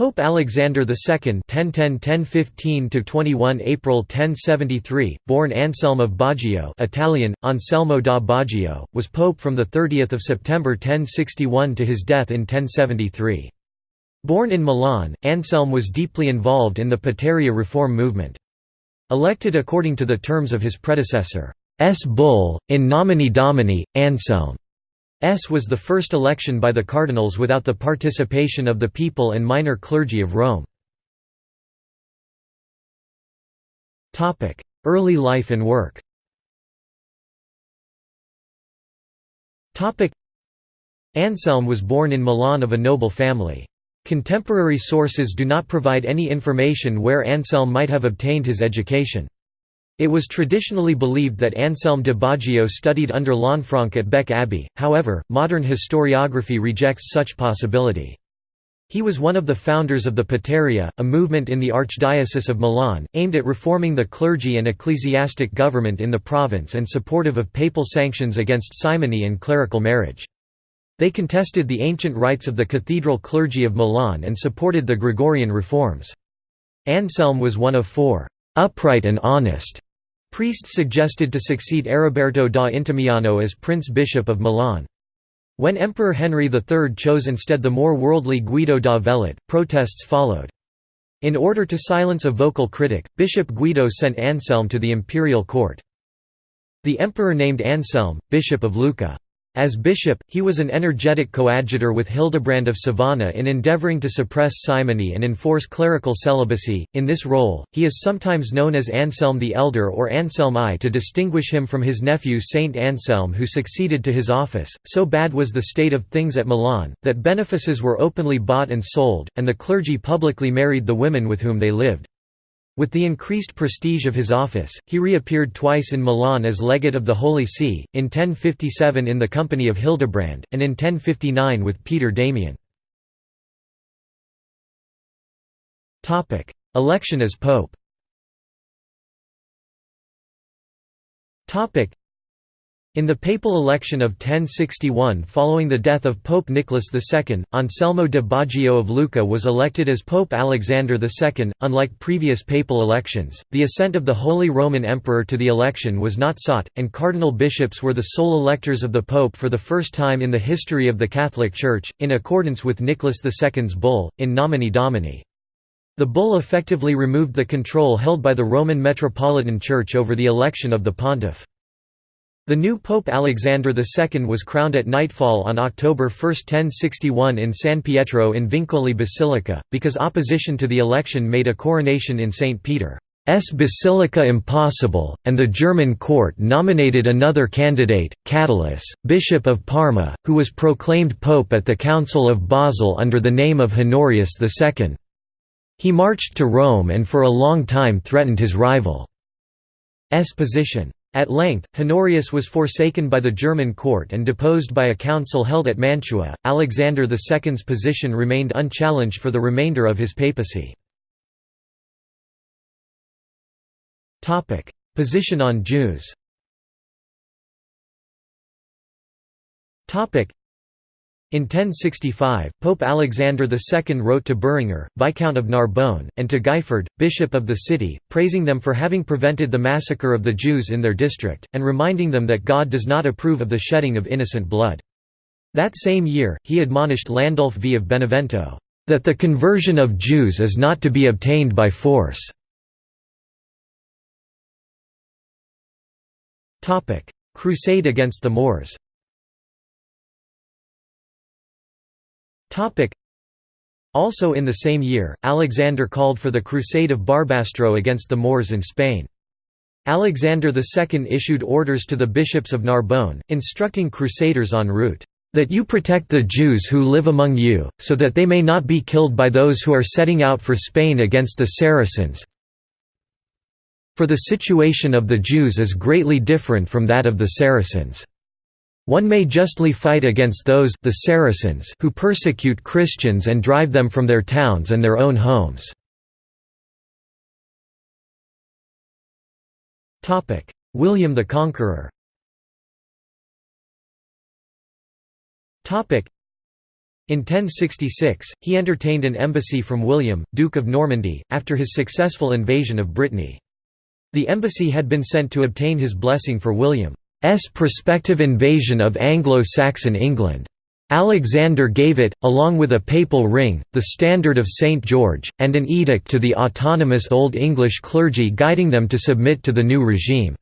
Pope Alexander II (1010–1015–21 April 1073), born Anselm of Baggio (Italian: Anselmo da Baggio), was pope from the 30th of September 1061 to his death in 1073. Born in Milan, Anselm was deeply involved in the Pataria reform movement. Elected according to the terms of his predecessor's bull, in nomine domini, Anselm S was the first election by the cardinals without the participation of the people and minor clergy of Rome. Early life and work Anselm was born in Milan of a noble family. Contemporary sources do not provide any information where Anselm might have obtained his education. It was traditionally believed that Anselm de Baggio studied under Lanfranc at Bec Abbey, however, modern historiography rejects such possibility. He was one of the founders of the Pataria, a movement in the Archdiocese of Milan, aimed at reforming the clergy and ecclesiastic government in the province and supportive of papal sanctions against simony and clerical marriage. They contested the ancient rights of the cathedral clergy of Milan and supported the Gregorian reforms. Anselm was one of four upright and honest Priests suggested to succeed Ariberto da Intimiano as Prince-Bishop of Milan. When Emperor Henry III chose instead the more worldly Guido da Velate, protests followed. In order to silence a vocal critic, Bishop Guido sent Anselm to the imperial court. The emperor named Anselm, Bishop of Lucca. As bishop, he was an energetic coadjutor with Hildebrand of Sovana in endeavoring to suppress simony and enforce clerical celibacy. In this role, he is sometimes known as Anselm the Elder or Anselm I to distinguish him from his nephew Saint Anselm who succeeded to his office. So bad was the state of things at Milan, that benefices were openly bought and sold, and the clergy publicly married the women with whom they lived. With the increased prestige of his office, he reappeared twice in Milan as legate of the Holy See, in 1057 in the company of Hildebrand, and in 1059 with Peter Damian. Election as pope in the papal election of 1061 following the death of Pope Nicholas II, Anselmo de Baggio of Lucca was elected as Pope Alexander II. Unlike previous papal elections, the assent of the Holy Roman Emperor to the election was not sought, and cardinal bishops were the sole electors of the Pope for the first time in the history of the Catholic Church, in accordance with Nicholas II's bull, in nomine domini. The bull effectively removed the control held by the Roman Metropolitan Church over the election of the pontiff. The new Pope Alexander II was crowned at nightfall on October 1, 1061 in San Pietro in Vincoli Basilica, because opposition to the election made a coronation in St. Peter's Basilica impossible, and the German court nominated another candidate, Cadalus, Bishop of Parma, who was proclaimed pope at the Council of Basel under the name of Honorius II. He marched to Rome and for a long time threatened his rival's position. At length, Honorius was forsaken by the German court and deposed by a council held at Mantua. Alexander II's position remained unchallenged for the remainder of his papacy. Position on Jews. In 1065, Pope Alexander II wrote to Berengar, Viscount of Narbonne, and to Guifred, Bishop of the city, praising them for having prevented the massacre of the Jews in their district, and reminding them that God does not approve of the shedding of innocent blood. That same year, he admonished Landulf V of Benevento, "...that the conversion of Jews is not to be obtained by force." Crusade against the Moors Also in the same year, Alexander called for the Crusade of Barbastro against the Moors in Spain. Alexander II issued orders to the bishops of Narbonne, instructing crusaders en route, "...that you protect the Jews who live among you, so that they may not be killed by those who are setting out for Spain against the Saracens for the situation of the Jews is greatly different from that of the Saracens." One may justly fight against those the Saracens who persecute Christians and drive them from their towns and their own homes. William the Conqueror In 1066, he entertained an embassy from William, Duke of Normandy, after his successful invasion of Brittany. The embassy had been sent to obtain his blessing for William's prospective invasion of Anglo-Saxon England. Alexander gave it, along with a papal ring, the Standard of St. George, and an edict to the autonomous Old English clergy guiding them to submit to the new regime.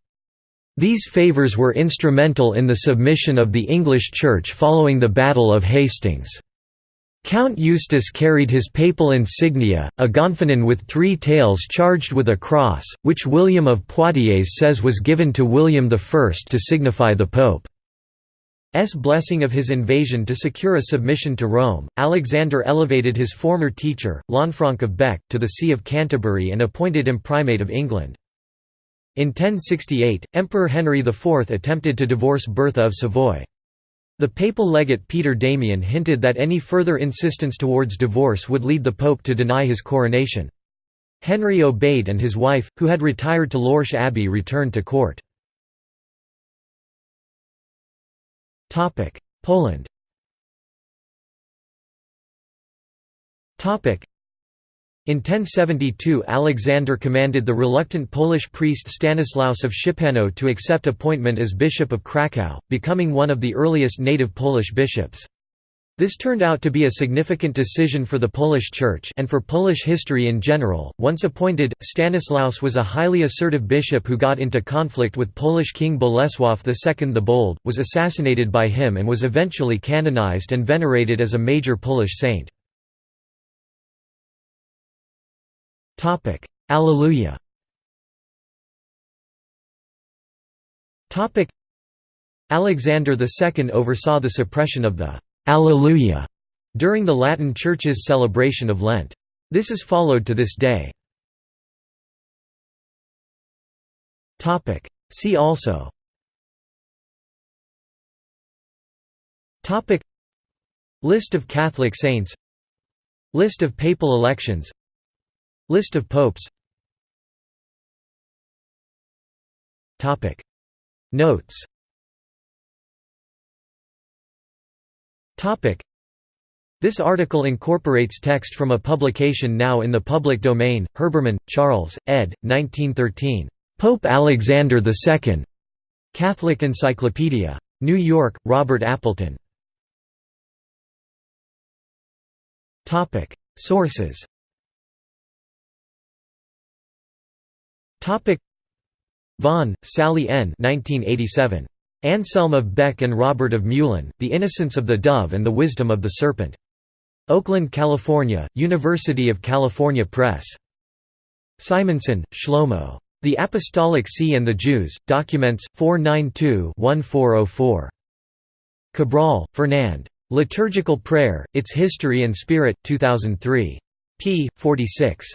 These favours were instrumental in the submission of the English Church following the Battle of Hastings. Count Eustace carried his papal insignia, a gonfanon with three tails charged with a cross, which William of Poitiers says was given to William I to signify the Pope's blessing of his invasion to secure a submission to Rome. Alexander elevated his former teacher, Lanfranc of Bec, to the See of Canterbury and appointed him primate of England. In 1068, Emperor Henry IV attempted to divorce Bertha of Savoy. The papal legate Peter Damian hinted that any further insistence towards divorce would lead the pope to deny his coronation. Henry obeyed and his wife, who had retired to Lorsch Abbey returned to court. Poland in 1072 Alexander commanded the reluctant Polish priest Stanislaus of Szczepanów to accept appointment as Bishop of Kraków, becoming one of the earliest native Polish bishops. This turned out to be a significant decision for the Polish Church and for Polish history in general. Once appointed, Stanislaus was a highly assertive bishop who got into conflict with Polish King Bolesław II the Bold, was assassinated by him and was eventually canonized and venerated as a major Polish saint. Topic: Alleluia. Topic: Alexander II oversaw the suppression of the Alleluia during the Latin Church's celebration of Lent. This is followed to this day. Topic: See also. Topic: List of Catholic saints. List of papal elections List of popes Notes This article incorporates text from a publication now in the public domain, Herbermann, Charles, ed. 1913. Pope Alexander II. Catholic Encyclopedia. New York, Robert Appleton. Sources Topic Vaughan, Sally N. 1987. Anselm of Bec and Robert of Meulan, The Innocence of the Dove and the Wisdom of the Serpent. Oakland, California, University of California Press. Simonsohn, Shlomo. The Apostolic See and the Jews, Documents, 492-1404. Cabrol, Fernand. Liturgical Prayer, Its History and Spirit, 2003. p. 46.